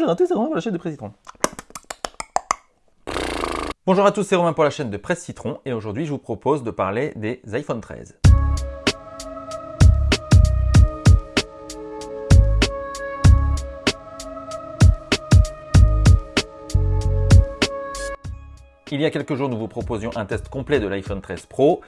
j'ai raté, c'est Romain pour la chaîne de Presse Citron. Bonjour à tous, c'est Romain pour la chaîne de Presse Citron et aujourd'hui je vous propose de parler des iPhone 13. Il y a quelques jours, nous vous proposions un test complet de l'iPhone 13 Pro.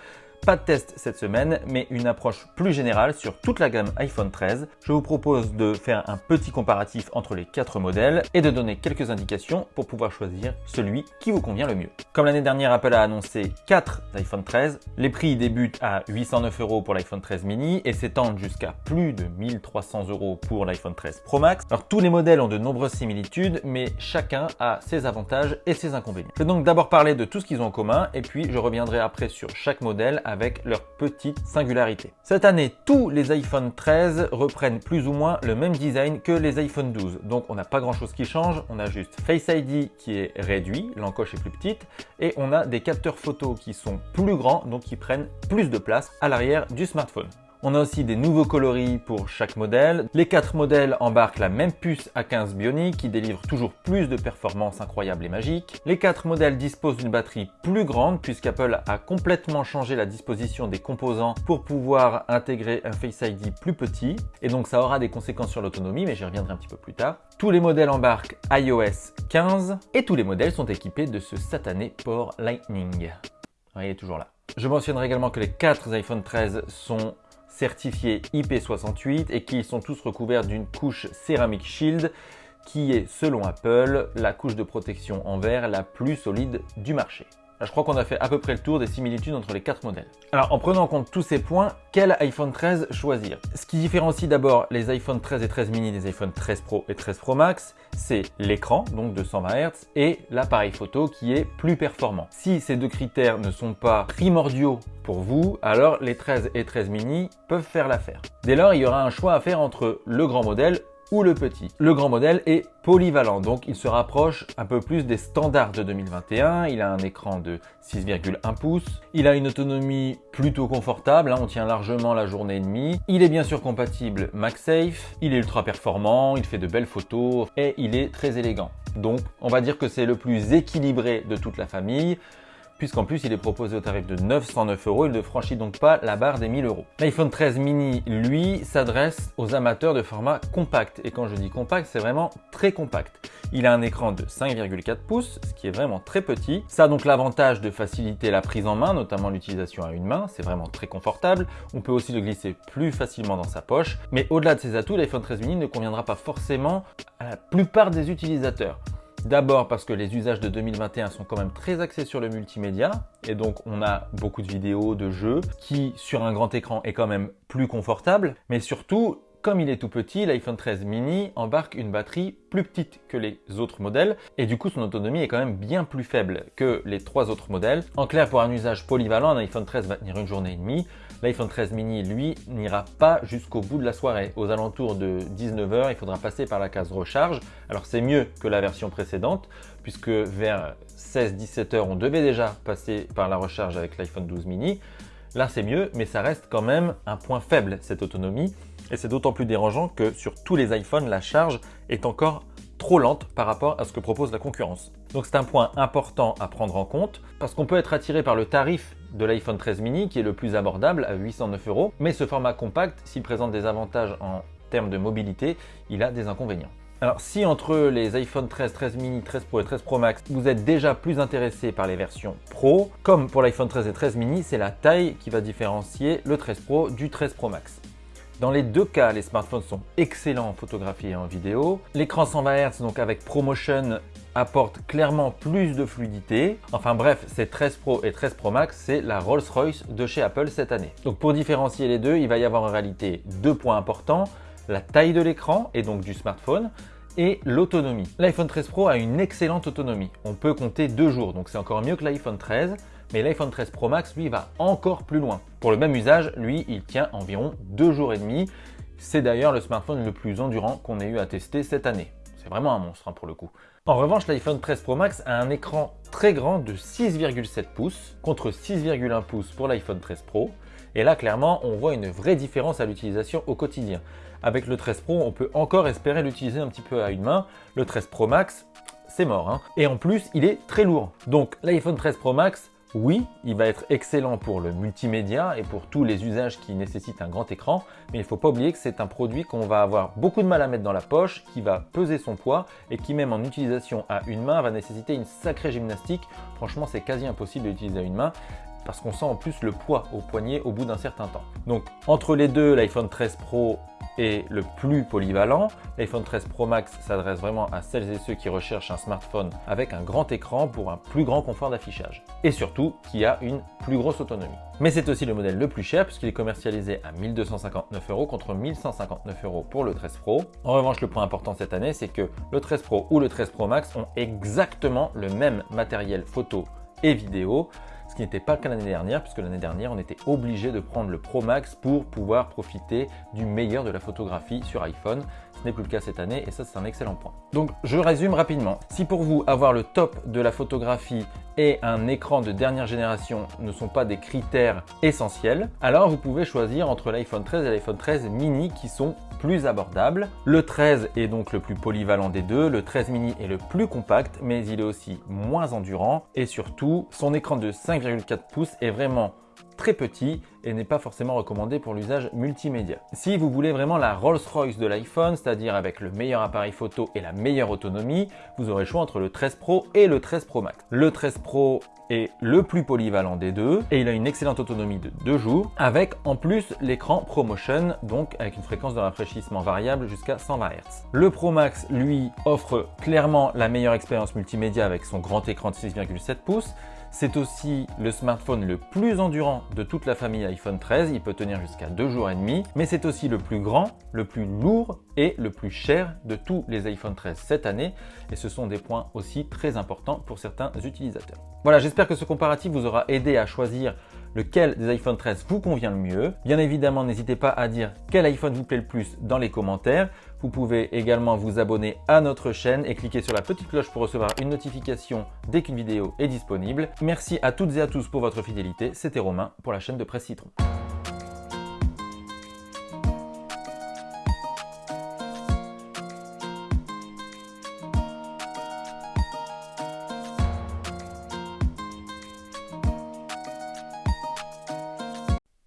Pas de test cette semaine, mais une approche plus générale sur toute la gamme iPhone 13. Je vous propose de faire un petit comparatif entre les quatre modèles et de donner quelques indications pour pouvoir choisir celui qui vous convient le mieux. Comme l'année dernière, Apple a annoncé 4 iPhone 13. Les prix débutent à 809 euros pour l'iPhone 13 mini et s'étendent jusqu'à plus de 1300 euros pour l'iPhone 13 Pro Max. Alors tous les modèles ont de nombreuses similitudes, mais chacun a ses avantages et ses inconvénients. Je vais donc d'abord parler de tout ce qu'ils ont en commun et puis je reviendrai après sur chaque modèle avec leur petite singularité. Cette année, tous les iPhone 13 reprennent plus ou moins le même design que les iPhone 12. Donc on n'a pas grand chose qui change, on a juste Face ID qui est réduit, l'encoche est plus petite, et on a des capteurs photo qui sont plus grands, donc qui prennent plus de place à l'arrière du smartphone. On a aussi des nouveaux coloris pour chaque modèle. Les quatre modèles embarquent la même puce A15 Bionic qui délivre toujours plus de performances incroyables et magiques. Les quatre modèles disposent d'une batterie plus grande puisqu'Apple a complètement changé la disposition des composants pour pouvoir intégrer un Face ID plus petit et donc ça aura des conséquences sur l'autonomie mais j'y reviendrai un petit peu plus tard. Tous les modèles embarquent iOS 15 et tous les modèles sont équipés de ce satané port Lightning. il est toujours là. Je mentionnerai également que les quatre iPhone 13 sont certifiés IP68 et qu'ils sont tous recouverts d'une couche Ceramic Shield qui est, selon Apple, la couche de protection en verre la plus solide du marché. Je crois qu'on a fait à peu près le tour des similitudes entre les quatre modèles. Alors, en prenant en compte tous ces points, quel iPhone 13 choisir? Ce qui différencie d'abord les iPhone 13 et 13 mini des iPhone 13 Pro et 13 Pro Max, c'est l'écran, donc de 120 Hz, et l'appareil photo qui est plus performant. Si ces deux critères ne sont pas primordiaux pour vous, alors les 13 et 13 mini peuvent faire l'affaire. Dès lors, il y aura un choix à faire entre le grand modèle le petit. Le grand modèle est polyvalent, donc il se rapproche un peu plus des standards de 2021. Il a un écran de 6,1 pouces. Il a une autonomie plutôt confortable, hein. on tient largement la journée et demie. Il est bien sûr compatible MagSafe. Il est ultra performant, il fait de belles photos et il est très élégant. Donc on va dire que c'est le plus équilibré de toute la famille puisqu'en plus il est proposé au tarif de 909 euros, il ne franchit donc pas la barre des 1000 euros. L'iPhone 13 mini, lui, s'adresse aux amateurs de format compact, et quand je dis compact, c'est vraiment très compact. Il a un écran de 5,4 pouces, ce qui est vraiment très petit. Ça a donc l'avantage de faciliter la prise en main, notamment l'utilisation à une main, c'est vraiment très confortable. On peut aussi le glisser plus facilement dans sa poche, mais au-delà de ces atouts, l'iPhone 13 mini ne conviendra pas forcément à la plupart des utilisateurs. D'abord parce que les usages de 2021 sont quand même très axés sur le multimédia. Et donc on a beaucoup de vidéos, de jeux qui sur un grand écran est quand même plus confortable. Mais surtout comme il est tout petit, l'iPhone 13 mini embarque une batterie plus petite que les autres modèles et du coup son autonomie est quand même bien plus faible que les trois autres modèles. En clair, pour un usage polyvalent, un iPhone 13 va tenir une journée et demie. L'iPhone 13 mini, lui, n'ira pas jusqu'au bout de la soirée. Aux alentours de 19h, il faudra passer par la case recharge. Alors c'est mieux que la version précédente puisque vers 16-17 h on devait déjà passer par la recharge avec l'iPhone 12 mini. Là, c'est mieux, mais ça reste quand même un point faible, cette autonomie. Et c'est d'autant plus dérangeant que sur tous les iPhones, la charge est encore trop lente par rapport à ce que propose la concurrence. Donc c'est un point important à prendre en compte parce qu'on peut être attiré par le tarif de l'iPhone 13 mini qui est le plus abordable à 809 euros, mais ce format compact, s'il présente des avantages en termes de mobilité, il a des inconvénients. Alors si entre les iPhone 13, 13 mini, 13 Pro et 13 Pro Max, vous êtes déjà plus intéressé par les versions Pro, comme pour l'iPhone 13 et 13 mini, c'est la taille qui va différencier le 13 Pro du 13 Pro Max. Dans les deux cas, les smartphones sont excellents en photographie et en vidéo. L'écran 120 Hz, donc avec ProMotion, apporte clairement plus de fluidité. Enfin bref, ces 13 Pro et 13 Pro Max, c'est la Rolls-Royce de chez Apple cette année. Donc pour différencier les deux, il va y avoir en réalité deux points importants la taille de l'écran et donc du smartphone et l'autonomie. L'iPhone 13 Pro a une excellente autonomie. On peut compter deux jours, donc c'est encore mieux que l'iPhone 13. Mais l'iPhone 13 Pro Max, lui, va encore plus loin. Pour le même usage, lui, il tient environ deux jours et demi. C'est d'ailleurs le smartphone le plus endurant qu'on ait eu à tester cette année. C'est vraiment un monstre hein, pour le coup. En revanche, l'iPhone 13 Pro Max a un écran très grand de 6,7 pouces contre 6,1 pouces pour l'iPhone 13 Pro. Et là, clairement, on voit une vraie différence à l'utilisation au quotidien. Avec le 13 Pro, on peut encore espérer l'utiliser un petit peu à une main. Le 13 Pro Max, c'est mort. Hein. Et en plus, il est très lourd. Donc l'iPhone 13 Pro Max, oui, il va être excellent pour le multimédia et pour tous les usages qui nécessitent un grand écran, mais il ne faut pas oublier que c'est un produit qu'on va avoir beaucoup de mal à mettre dans la poche, qui va peser son poids et qui même en utilisation à une main va nécessiter une sacrée gymnastique. Franchement, c'est quasi impossible d'utiliser à une main parce qu'on sent en plus le poids au poignet au bout d'un certain temps. Donc entre les deux, l'iPhone 13 Pro est le plus polyvalent. L'iPhone 13 Pro Max s'adresse vraiment à celles et ceux qui recherchent un smartphone avec un grand écran pour un plus grand confort d'affichage. Et surtout, qui a une plus grosse autonomie. Mais c'est aussi le modèle le plus cher puisqu'il est commercialisé à 1259 euros contre 1159 euros pour le 13 Pro. En revanche, le point important cette année, c'est que le 13 Pro ou le 13 Pro Max ont exactement le même matériel photo et vidéo ce qui n'était pas le l'année dernière, puisque l'année dernière, on était obligé de prendre le Pro Max pour pouvoir profiter du meilleur de la photographie sur iPhone. Ce n'est plus le cas cette année et ça, c'est un excellent point. Donc, je résume rapidement. Si pour vous, avoir le top de la photographie et un écran de dernière génération ne sont pas des critères essentiels, alors vous pouvez choisir entre l'iPhone 13 et l'iPhone 13 mini qui sont plus abordables. Le 13 est donc le plus polyvalent des deux, le 13 mini est le plus compact, mais il est aussi moins endurant et surtout, son écran de 5,4 pouces est vraiment très petit et n'est pas forcément recommandé pour l'usage multimédia. Si vous voulez vraiment la Rolls-Royce de l'iPhone, c'est-à-dire avec le meilleur appareil photo et la meilleure autonomie, vous aurez le choix entre le 13 Pro et le 13 Pro Max. Le 13 Pro est le plus polyvalent des deux et il a une excellente autonomie de 2 jours avec en plus l'écran ProMotion donc avec une fréquence de rafraîchissement variable jusqu'à 120 Hz. Le Pro Max lui offre clairement la meilleure expérience multimédia avec son grand écran de 6,7 pouces c'est aussi le smartphone le plus endurant de toute la famille iPhone 13, il peut tenir jusqu'à 2 jours et demi, mais c'est aussi le plus grand, le plus lourd et le plus cher de tous les iPhone 13 cette année. Et ce sont des points aussi très importants pour certains utilisateurs. Voilà, j'espère que ce comparatif vous aura aidé à choisir lequel des iPhone 13 vous convient le mieux. Bien évidemment, n'hésitez pas à dire quel iPhone vous plaît le plus dans les commentaires. Vous pouvez également vous abonner à notre chaîne et cliquer sur la petite cloche pour recevoir une notification dès qu'une vidéo est disponible. Merci à toutes et à tous pour votre fidélité. C'était Romain pour la chaîne de Presse Citron.